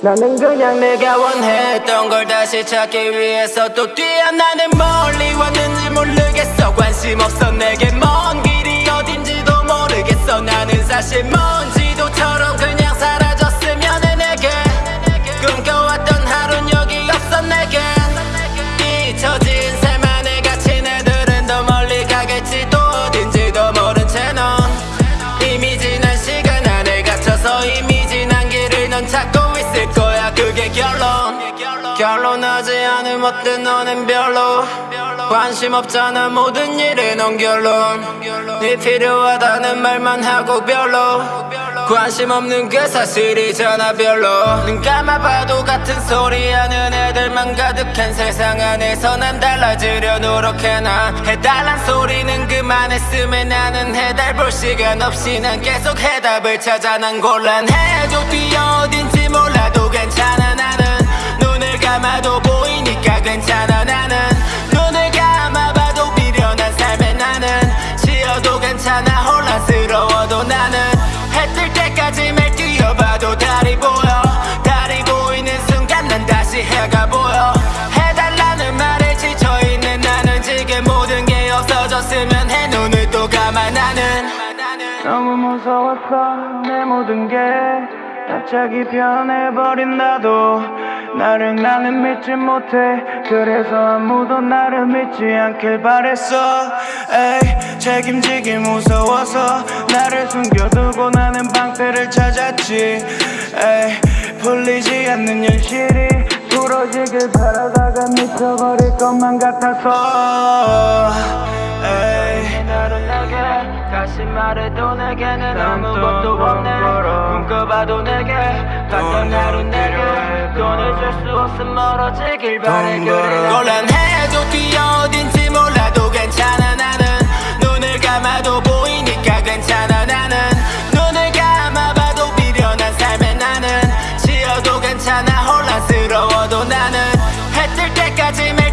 나는 그냥 내가 원했던 걸 다시 찾기 위해서 또 뛰어나는 멀리 왔는지 모르겠어. 관심 없어 내게 있을 거야. 그게 결론. 결론하지 않은 어때 너는 별로. 관심 없잖아. 모든 일에 넌 결론. 네 필요하다는 말만 하고 별로. 관심 없는 그 사실이잖아 별로. 눈 감아봐도 같은 소리 하는 애들만 가득한 세상 안에서 난 달라지려 노력해. 나 해달란 소리는 그만했으면 나는 해달 볼 시간 없이 난 계속 해답을 찾아 난 곤란해 감아도 보이니까 괜찮아 나는. 눈을 감아봐도 미련한 삶에 나는. 지어도 괜찮아 혼란스러워도 나는. 해 뜰 때까지 매일 뛰어봐도 달이 보여. 달이 보이는 순간 난 다시 해가 보여. 해달라는 말에 지쳐있는 나는 지금 모든 게 없어졌으면 해 눈을 또 감아 나는. 너무 무서웠어 내 모든 게. 갑자기 변해버린 나도 나를 나는 믿지 못해 그래서 아무도 나를 믿지 않길 바랬어 에이 책임지기 무서워서 나를 숨겨두고 나는 방패를 찾았지 에이 풀리지 않는 현실이 부러지길 바라다가 미쳐버릴 것만 같아서 에이 나로 내게 다시 말해도 내게는 아무것도 없네 꿈꿔봐도 내게 갔던 하루 내 수 없음 멀어지길 바래 곤란해도 뛰어 어딘지 몰라도 괜찮아 나는. 눈을 감아도 보이니까 괜찮아 나는. 눈을 감아봐도 미련한 삶에 나는. 지어도 괜찮아 혼란스러워도 나는. 해 뜰 때까지 매일